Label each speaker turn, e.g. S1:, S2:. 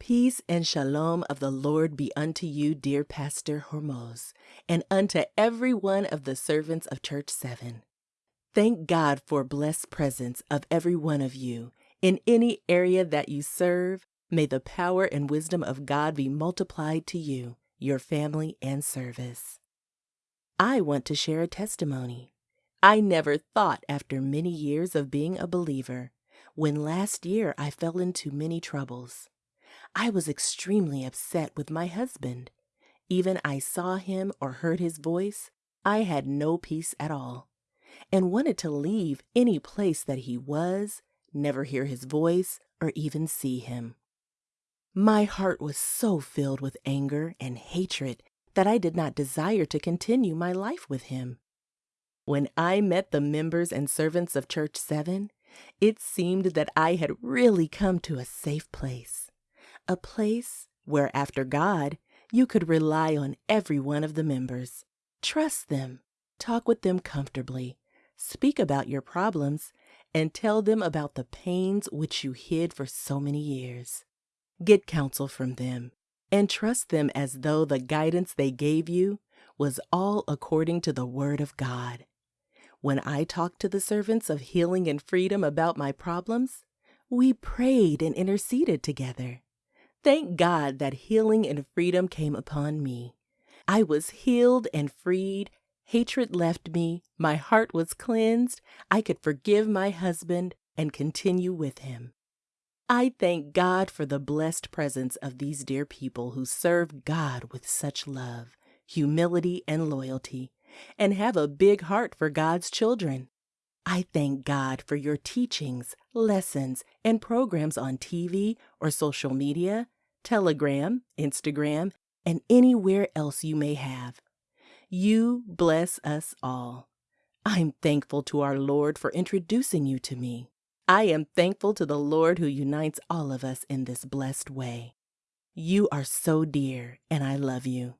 S1: Peace and shalom of the Lord be unto you, dear Pastor Hormoz, and unto every one of the servants of Church 7. Thank God for blessed presence of every one of you. In any area that you serve, may the power and wisdom of God be multiplied to you, your family, and service. I want to share a testimony. I never thought after many years of being a believer, when last year I fell into many troubles. I was extremely upset with my husband. Even I saw him or heard his voice, I had no peace at all, and wanted to leave any place that he was, never hear his voice, or even see him. My heart was so filled with anger and hatred that I did not desire to continue my life with him. When I met the members and servants of Church 7, it seemed that I had really come to a safe place a place where, after God, you could rely on every one of the members, trust them, talk with them comfortably, speak about your problems, and tell them about the pains which you hid for so many years. Get counsel from them and trust them as though the guidance they gave you was all according to the Word of God. When I talked to the servants of healing and freedom about my problems, we prayed and interceded together. Thank God that healing and freedom came upon me. I was healed and freed. Hatred left me. My heart was cleansed. I could forgive my husband and continue with him. I thank God for the blessed presence of these dear people who serve God with such love, humility, and loyalty, and have a big heart for God's children. I thank God for your teachings, lessons, and programs on TV or social media, Telegram, Instagram, and anywhere else you may have. You bless us all. I'm thankful to our Lord for introducing you to me. I am thankful to the Lord who unites all of us in this blessed way. You are so dear, and I love you.